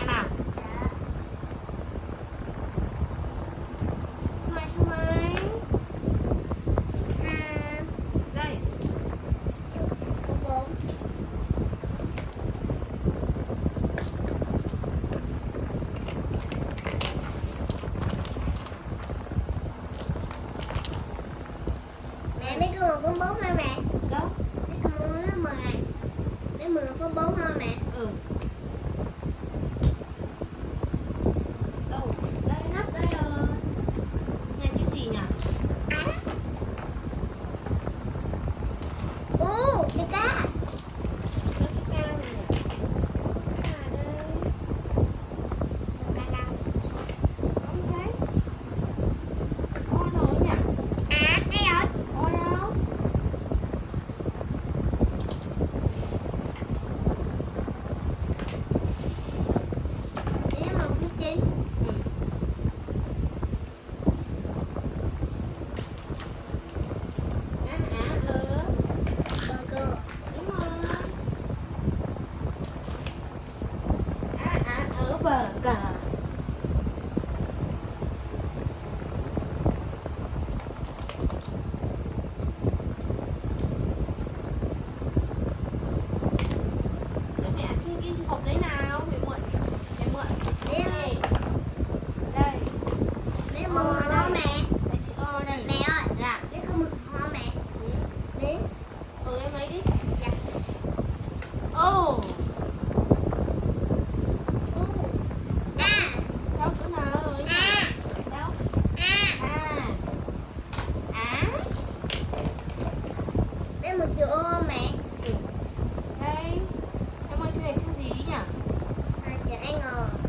em nào. một chữ mẹ Đây Em ơi chữ này chữ gì nhỉ? À, chữ N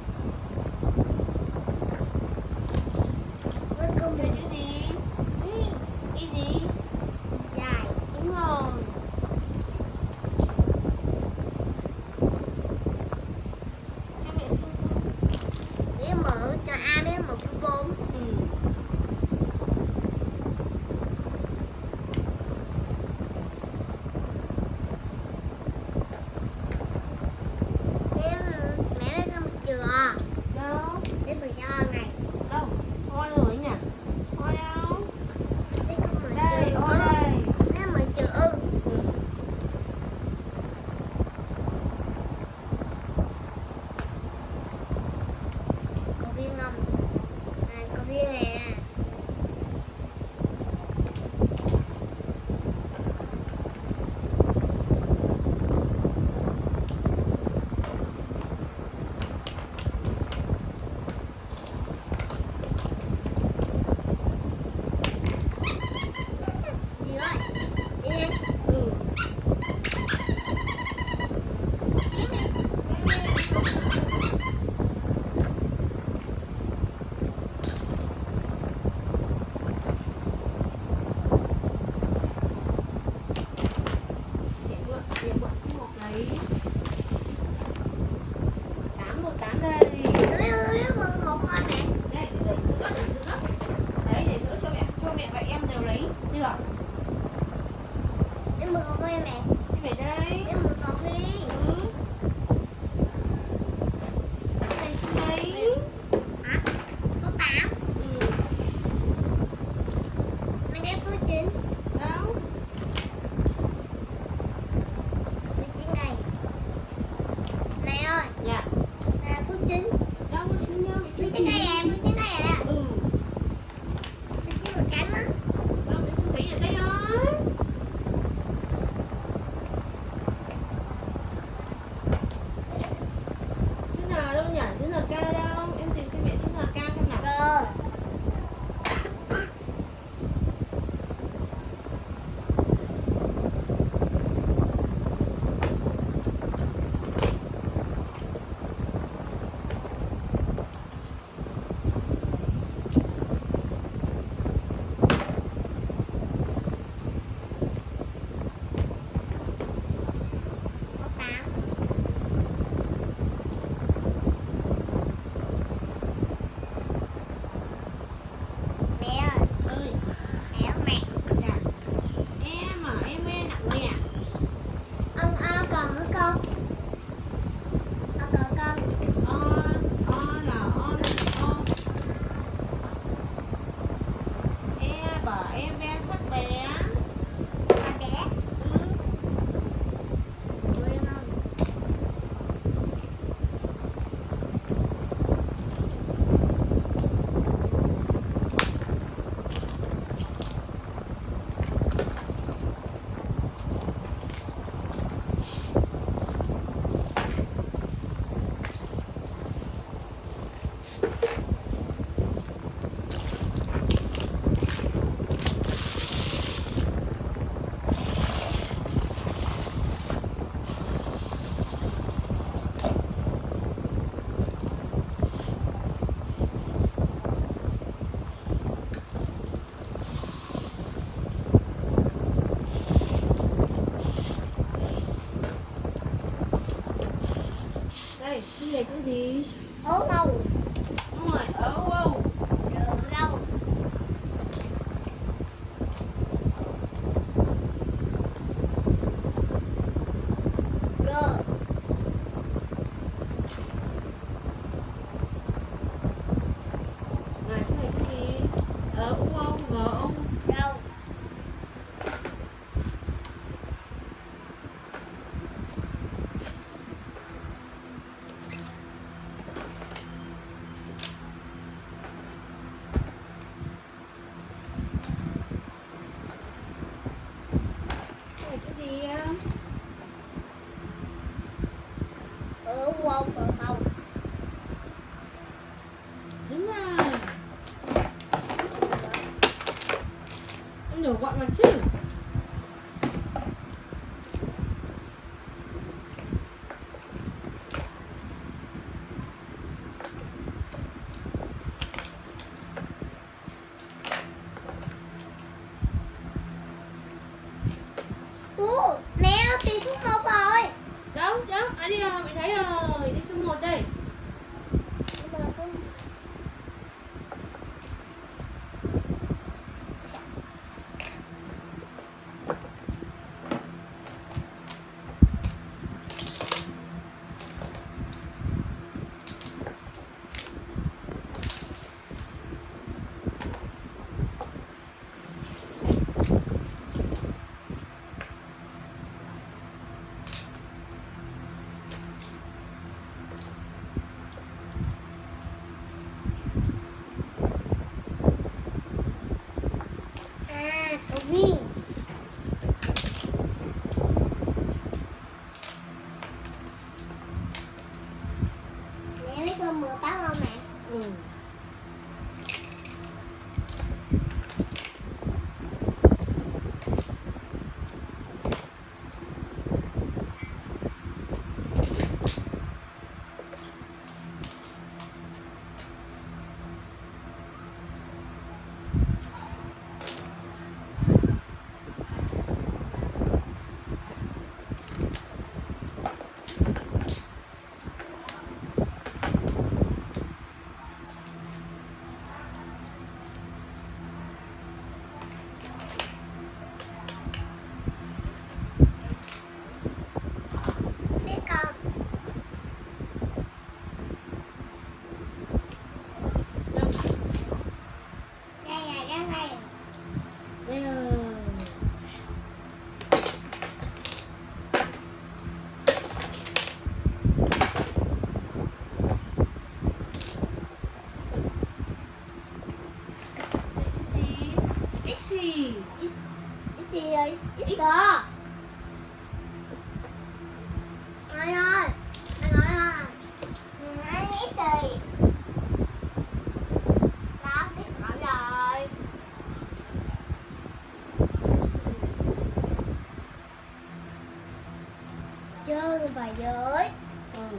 Trơn và dưới. Ừ.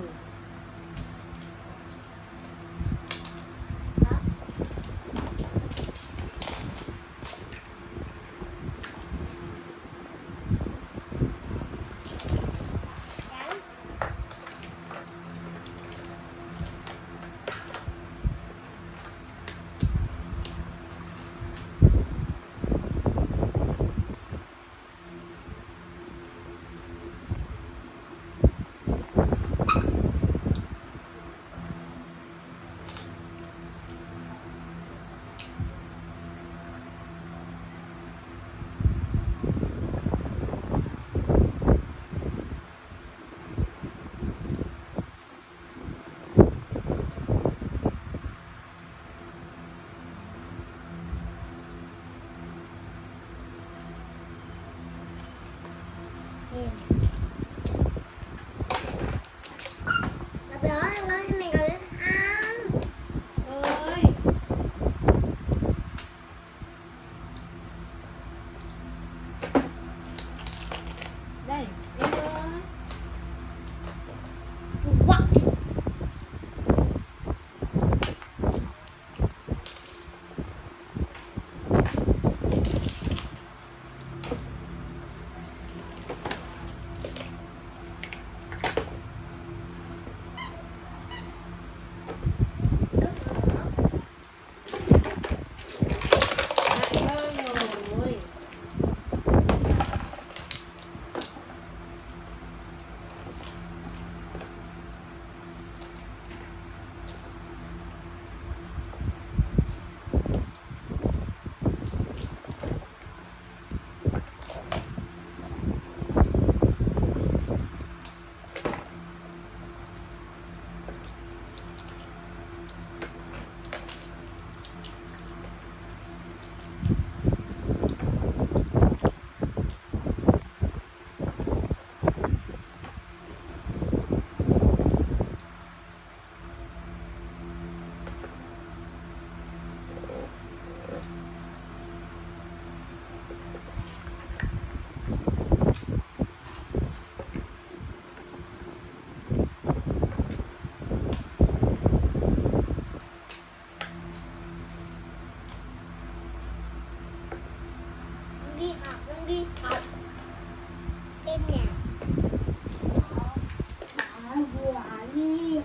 응.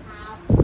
好。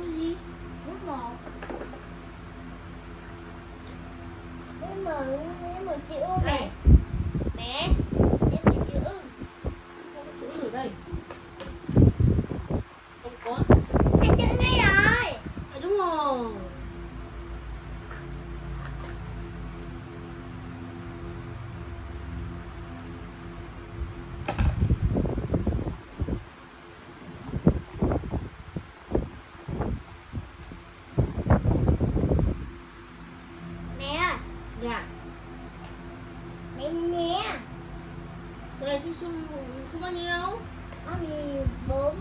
to you. Sum Sum bao nhiêu? Có gì 4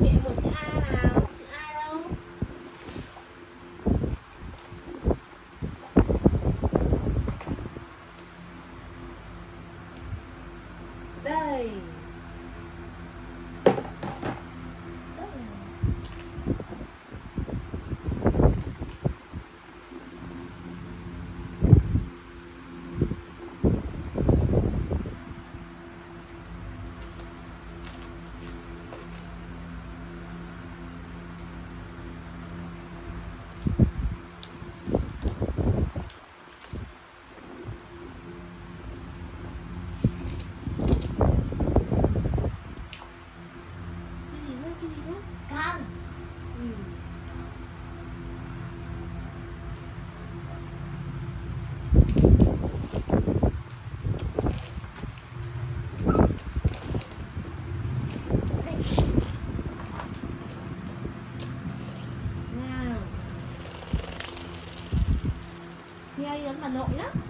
没有。Hanok na?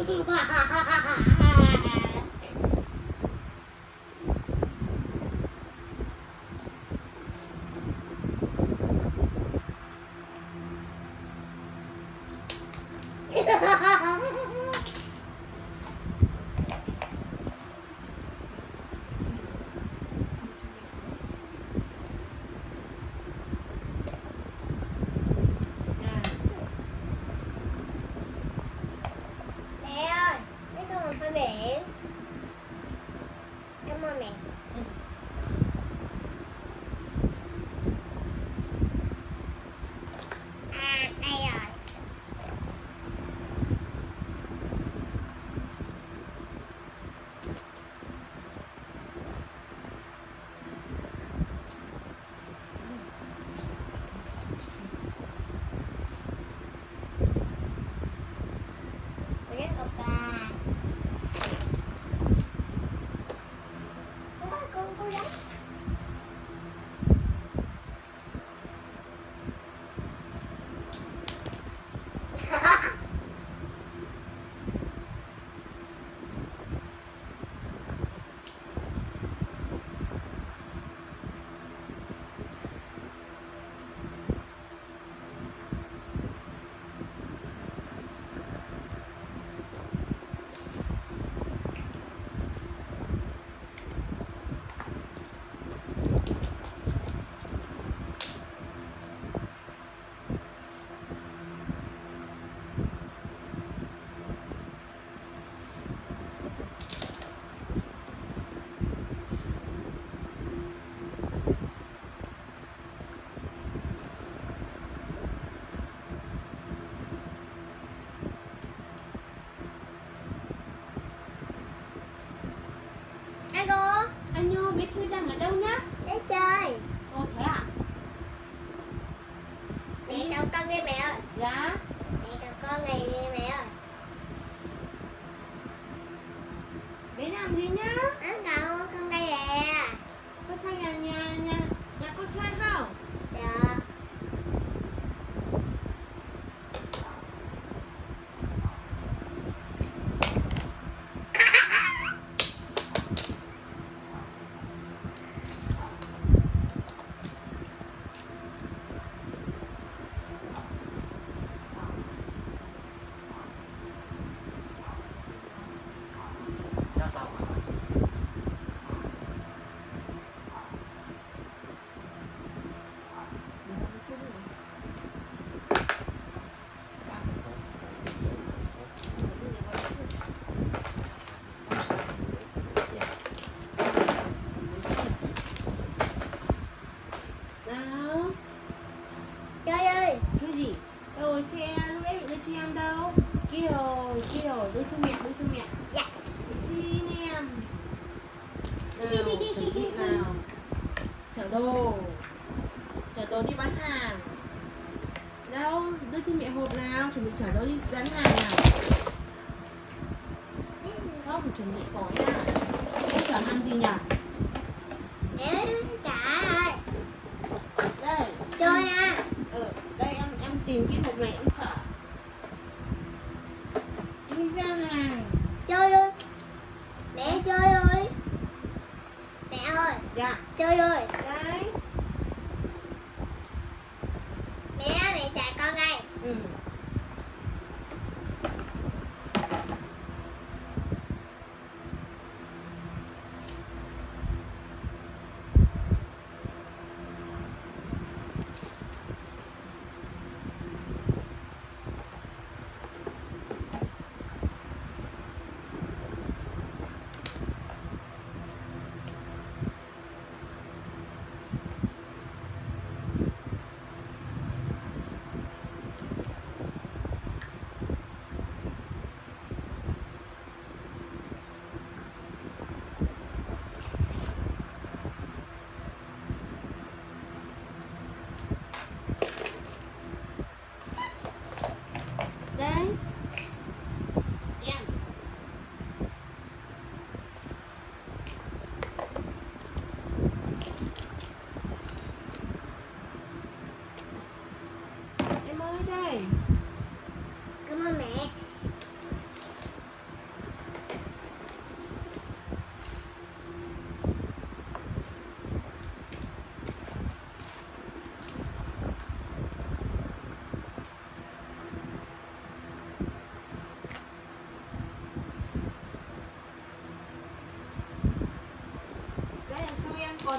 Itu.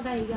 再一个